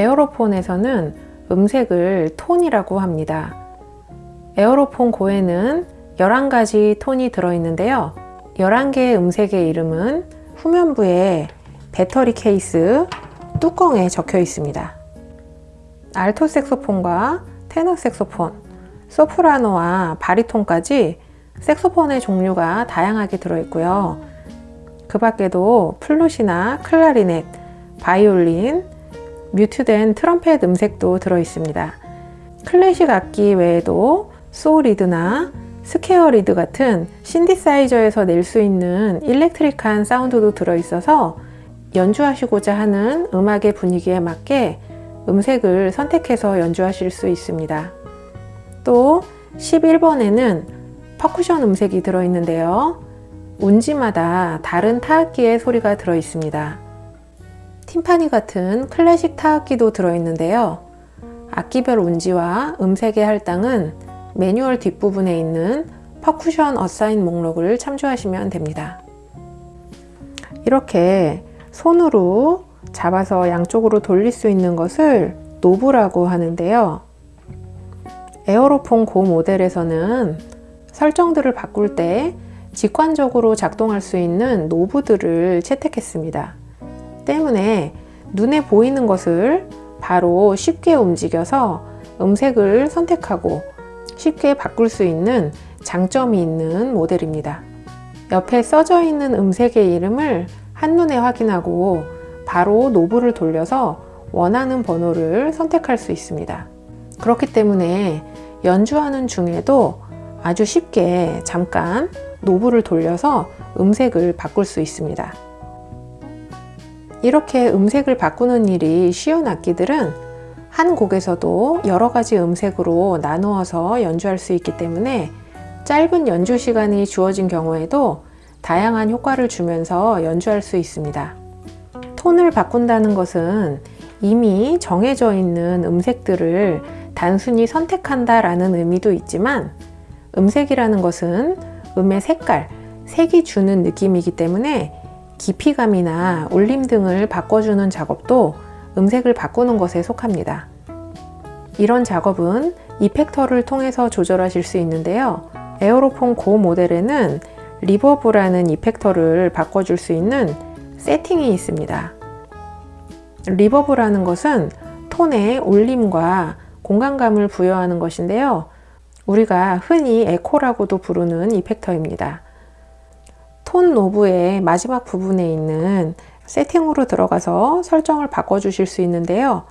에어로폰에서는 음색을 톤이라고 합니다. 에어로폰 고에는 11가지 톤이 들어있는데요. 11개의 음색의 이름은 후면부에 배터리 케이스 뚜껑에 적혀 있습니다. 알토 색소폰과 테너 색소폰, 소프라노와 바리톤까지 색소폰의 종류가 다양하게 들어있고요. 그 밖에도 플룻이나 클라리넷, 바이올린, mute된 트럼펫 음색도 들어 있습니다. 클래식 악기 외에도 saw lead나 square lead 같은 신디사이저에서 낼 수 있는 electric한 사운드도 들어 있어서 연주하시고자 하는 음악의 분위기에 맞게 음색을 선택해서 연주하실 수 있습니다. 또 11번에는 퍼쿠션 음색이 들어 있는데요. 운지마다 다른 타악기의 소리가 들어 있습니다. 팀파니 같은 클래식 타악기도 들어있는데요. 악기별 운지와 음색의 할당은 매뉴얼 뒷부분에 있는 percussion assign 목록을 참조하시면 됩니다. 이렇게 손으로 잡아서 양쪽으로 돌릴 수 있는 것을 knob라고 하는데요. 에어로폰 고 모델에서는 설정들을 바꿀 때 직관적으로 작동할 수 있는 노브들을 채택했습니다. 때문에 눈에 보이는 것을 바로 쉽게 움직여서 음색을 선택하고 쉽게 바꿀 수 있는 장점이 있는 모델입니다. 옆에 써져 있는 음색의 이름을 한눈에 확인하고 바로 노브를 돌려서 원하는 번호를 선택할 수 있습니다. 그렇기 때문에 연주하는 중에도 아주 쉽게 잠깐 노브를 돌려서 음색을 바꿀 수 있습니다. 이렇게 음색을 바꾸는 일이 쉬운 악기들은 한 곡에서도 여러 가지 음색으로 나누어서 연주할 수 있기 때문에 짧은 연주 시간이 주어진 경우에도 다양한 효과를 주면서 연주할 수 있습니다. 톤을 바꾼다는 것은 이미 정해져 있는 음색들을 단순히 선택한다 라는 의미도 있지만 음색이라는 것은 음의 색깔, 색이 주는 느낌이기 때문에 깊이감이나 울림 등을 바꿔주는 작업도 음색을 바꾸는 것에 속합니다. 이런 작업은 이펙터를 통해서 조절하실 수 있는데요. 에어로폰 고 모델에는 reverb라는 effector를 바꿔줄 수 있는 세팅이 있습니다. reverb라는 것은 톤에 울림과 공간감을 부여하는 것인데요. 우리가 흔히 에코라고도 부르는 effector입니다. 톤 knob의 마지막 부분에 있는 세팅으로 들어가서 설정을 바꿔 주실 수 있는데요.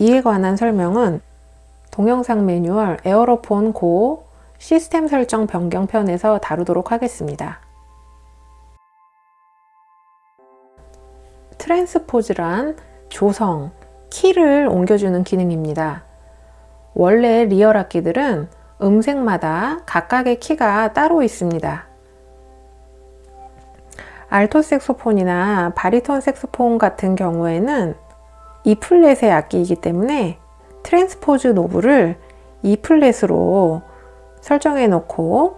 이에 관한 설명은 동영상 매뉴얼 에어로폰 고 시스템 설정 변경 편에서 다루도록 하겠습니다. transpose란 조성, 키를 옮겨주는 기능입니다. 원래 리얼 악기들은 음색마다 각각의 키가 따로 있습니다. 알토 색소폰이나 바리톤 색소폰 같은 경우에는 E 플랫의 악기이기 때문에 transpose knob를 E 플랫으로 설정해 놓고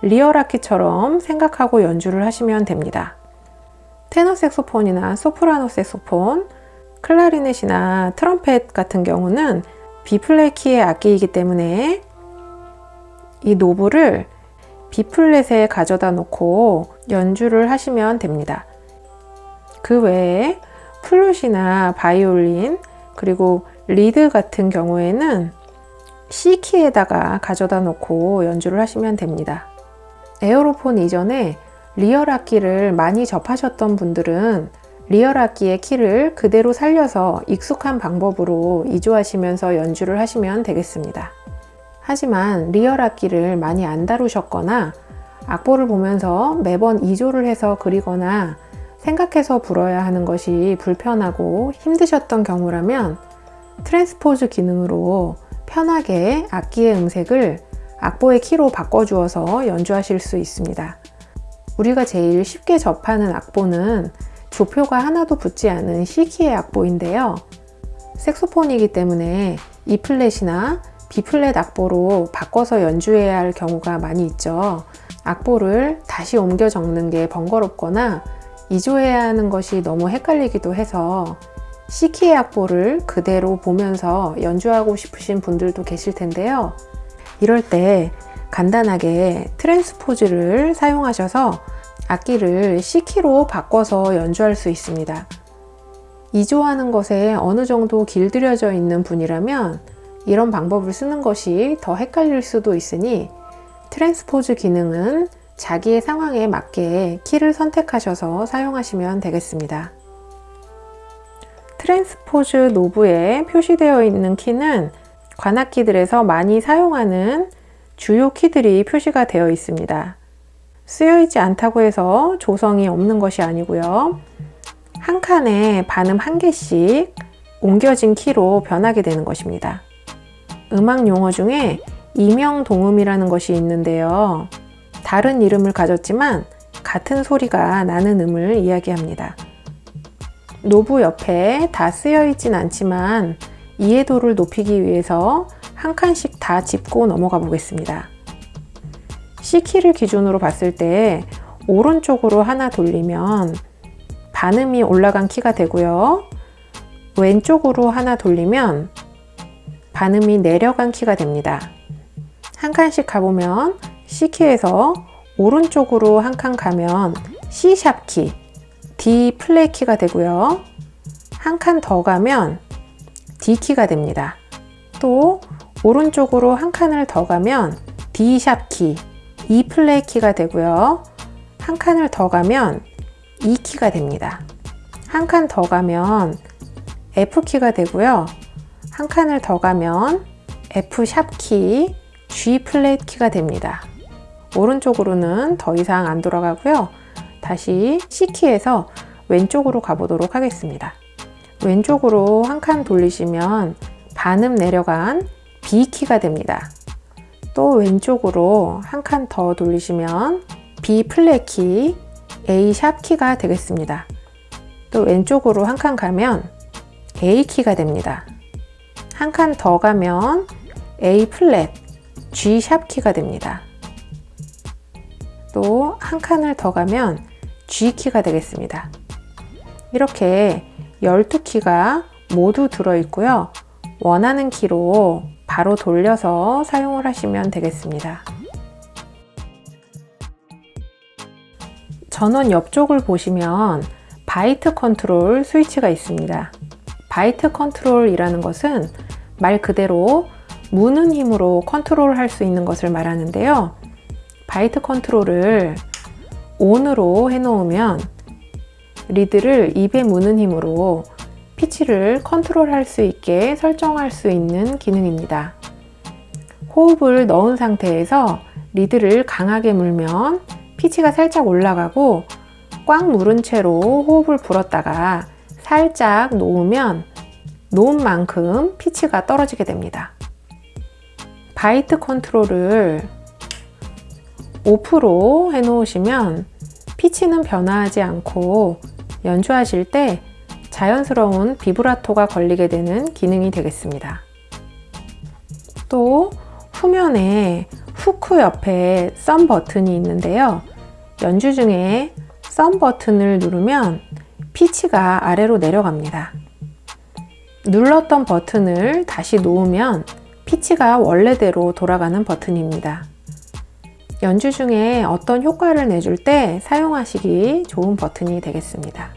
리얼 악기처럼 생각하고 연주를 하시면 됩니다. 테너 색소폰이나 소프라노 색소폰, 클라리넷이나 트럼펫 같은 경우는 B 플랫 키의 악기이기 때문에 이 knob를 B 플랫에 가져다 놓고 연주를 하시면 됩니다. 그 외에 플룻이나 바이올린 그리고 lead 같은 경우에는 C키에다가 가져다 놓고 연주를 하시면 됩니다. 에어로폰 이전에 리얼 악기를 많이 접하셨던 분들은 리얼 악기의 키를 그대로 살려서 익숙한 방법으로 이조하시면서 연주를 하시면 되겠습니다. 하지만 리얼 악기를 많이 안 다루셨거나 악보를 보면서 매번 이조를 해서 그리거나 생각해서 불어야 하는 것이 불편하고 힘드셨던 경우라면 transpose 기능으로 편하게 악기의 음색을 악보의 키로 바꿔주어서 연주하실 수 있습니다. 우리가 제일 쉽게 접하는 악보는 조표가 하나도 붙지 않은 C키의 악보인데요. 색소폰이기 때문에 E 플랫이나 B 플랫 악보로 바꿔서 연주해야 할 경우가 많이 있죠. 악보를 다시 옮겨 적는 게 번거롭거나 이조해야 하는 것이 너무 헷갈리기도 해서 C키의 악보를 그대로 보면서 연주하고 싶으신 분들도 계실 텐데요. 이럴 때 간단하게 트랜스포즈를 사용하셔서 악기를 C키로 바꿔서 연주할 수 있습니다. 이조하는 것에 어느 정도 길들여져 있는 분이라면 이런 방법을 쓰는 것이 더 헷갈릴 수도 있으니 transpose 기능은 자기의 상황에 맞게 키를 선택하셔서 사용하시면 되겠습니다. transpose knob에 표시되어 있는 키는 관악기들에서 많이 사용하는 주요 키들이 표시가 되어 있습니다. 쓰여있지 않다고 해서 조성이 없는 것이 아니고요. 한 칸에 반음 한 개씩 옮겨진 키로 변하게 되는 것입니다. 음악 용어 중에 이명동음이라는 것이 있는데요. 다른 이름을 가졌지만 같은 소리가 나는 음을 이야기합니다. 노브 옆에 다 쓰여 있진 않지만 이해도를 높이기 위해서 한 칸씩 다 짚고 넘어가 보겠습니다. C키를 기준으로 봤을 때 오른쪽으로 하나 돌리면 반음이 올라간 키가 되고요. 왼쪽으로 하나 돌리면 반음이 내려간 키가 됩니다. 한 칸씩 가보면 C키에서 오른쪽으로 한 칸 가면 C샵 키, D 플랫 키가 되고요. 한 칸 더 가면 D 키가 됩니다. 또 오른쪽으로 한 칸을 더 가면 D 샵 키, E 플랫 키가 되고요. 한 칸을 더 가면 E 키가 됩니다. 한 칸 더 가면 F 키가 되고요. 한 칸을 더 가면 F 샵 키, G 플랫 키가 됩니다. 오른쪽으로는 더 이상 안 돌아가고요. 다시 C 키에서 왼쪽으로 가보도록 하겠습니다. 왼쪽으로 한 칸 돌리시면 반음 내려간 B 키가 됩니다. 또 왼쪽으로 한 칸 더 돌리시면 B 플랫 키, A 샵 키가 되겠습니다. 또 왼쪽으로 한 칸 가면 A 키가 됩니다. 한 칸 더 가면 A 플랫, G 샵 키가 됩니다. 또 한 칸을 더 가면 G 키가 되겠습니다. 이렇게 12키가 모두 들어있고요. 원하는 키로 바로 돌려서 사용을 하시면 되겠습니다. 전원 옆쪽을 보시면 bite control 스위치가 있습니다. bite control이라는 것은 말 그대로 무는 힘으로 컨트롤 할 수 있는 것을 말하는데요. bite control을 ON으로 해놓으면 리드를 입에 무는 힘으로 피치를 컨트롤 할 수 있게 설정할 수 있는 기능입니다. 호흡을 넣은 상태에서 리드를 강하게 물면 피치가 살짝 올라가고 꽉 물은 채로 호흡을 불었다가 살짝 놓으면 놓은 만큼 피치가 떨어지게 됩니다. bite control을 오프로 해 놓으시면 피치는 변화하지 않고 연주하실 때 자연스러운 비브라토가 걸리게 되는 기능이 되겠습니다. 또 후면에 후크 옆에 썸 버튼이 있는데요. 연주 중에 썸 버튼을 누르면 피치가 아래로 내려갑니다. 눌렀던 버튼을 다시 놓으면 피치가 원래대로 돌아가는 버튼입니다. 연주 중에 어떤 효과를 내줄 때 사용하시기 좋은 버튼이 되겠습니다.